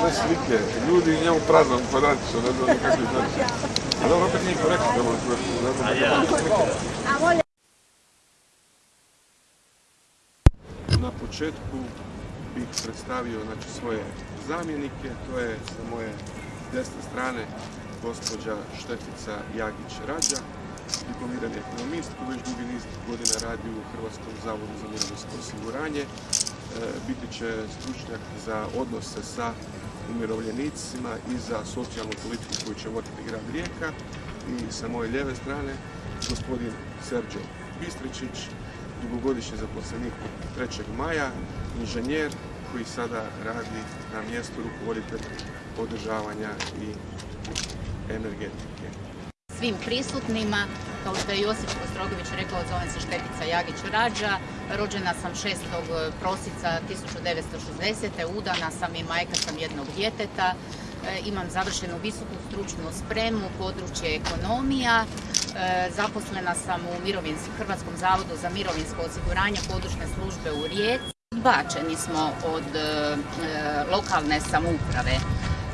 Sve slike, ljudi i njemu prazan kvadratić, ne znam nikakvi znači. A dobro, opet nije korektno da bude ne znam Na početku bih predstavio znači, svoje zamjenike, to je sa moje desne strane gospođa Štefica Jagić-Rađa, diplomirani ekonomist koji već dugi niz godina radi u Hrvatskom zavodu za mirovinsko osiguranje. E, biti će stručnjak za odnose sa umirovljenicima i za socijalnu politiku koju će voditi grad Rijeka. I sa moje lijeve strane gospodin Serđo Bistričić, dugogodišnji zaposlenik 3. maja, inženjer koji sada radi na mjestu rukovoditelja održavanja i energetike. Svim prisutnima. Kao što je Josip Kostrogović rekao, zovem se Štetica Jagić Rađa. Rođena sam 6. prosinca 1960. Udana sam i majka sam jednog djeteta. E, Imam završenu visoku stručnu spremu, područje ekonomija. E, Zaposlena sam u Hrvatskom zavodu za mirovinsko osiguranje područne službe u Rijeci. Odbačeni smo od e, lokalne samouprave.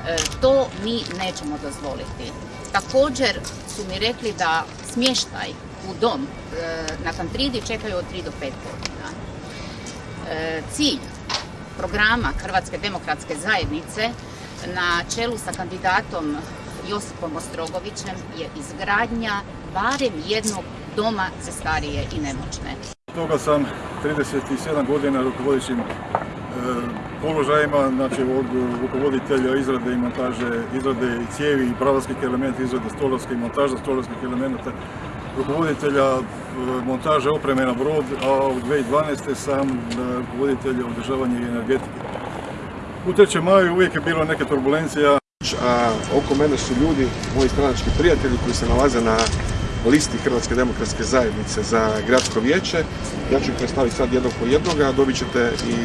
E, To mi nećemo dozvoliti. Također su mi rekli da smještaj u dom e, na Kantridi čekaju od 3 do 5 godina. E, Cilj programa Hrvatske demokratske zajednice na čelu sa kandidatom Josipom Ostrogovićem je izgradnja barem jednog doma za starije i nemoćne. Toga sam 37 godina rukovodećim položajima, znači od rukovoditelja izrade i montaže, izrade i cijevi i pravarskih elementa, izrade stolarske i montaža stolarskih elemenata, rukovoditelja e, montaže opreme na brod, a u 2012. sam e, rukovoditelja održavanja i energetike. U 3. maju uvijek je bilo neke turbulencija, a oko mene su ljudi, moji stranački prijatelji koji se nalaze na listi Hrvatske demokratske zajednice za gradsko vijeće. Ja ću ih predstaviti sad jednog po jednoga, dobit ćete i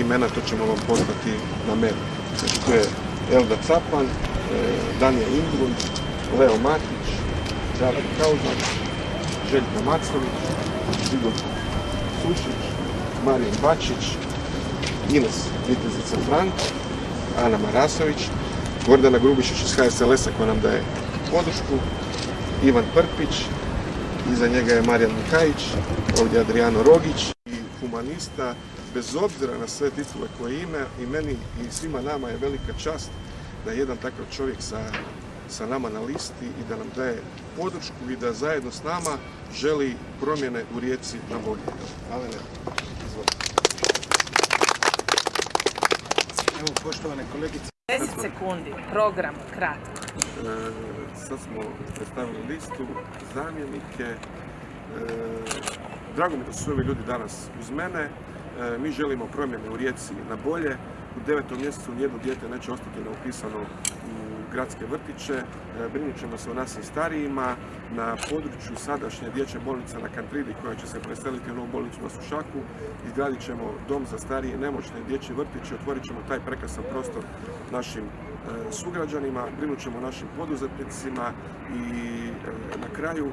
imena, to ćemo vam poslati na mail. Znači tu je Elda Capan, e, Danija Ingrun, Leo Matić, Đara Kauzak, Željka Macović, Igor Sušić, Marijan Bačić, Ines Vitezica Frank, Ana Marasović, Gordana Grubišić iz HSLS-a koja nam daje podršku, Ivan Prpić, iza njega je Marijan Mikajić, ovdje je Adriano Rogić i humanista, bez obzira na sve titule koje ima i meni i svima nama je velika čast da je jedan takav čovjek sa, sa nama na listi i da nam daje podršku i da zajedno s nama želi promjene u rijeci na bolje. Izvolite. Evo, poštovane kolegice, 10 sekundi, program, kratko. E, sad smo predstavili listu, zamjenike. E, drago mi da su ovi ljudi danas uz mene. E, mi želimo promjene u Rijeci na bolje. U devetom mjesecu nijedno dijete neće ostati neupisano u gradske vrtiće. E, brinut ćemo se o našim starijima. Na području sadašnje dječje bolnice na Kantridi koja će se preseliti u novu bolnicu na Sušaku. Izgradit ćemo dom za starije i nemoćne dječje vrtiće. Otvorit ćemo taj prekrasan prostor našim e, sugrađanima, brinut ćemo našim poduzetnicima i e, na kraju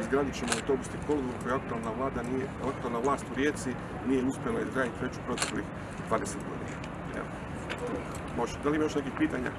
izgradit ćemo autobusni kolodvor koji aktualna vlada nije, aktualna vlast u Rijeci nije uspjela izgraditi već u proteklih 20 godina. Evo. Može. Da li ima još nekih pitanja?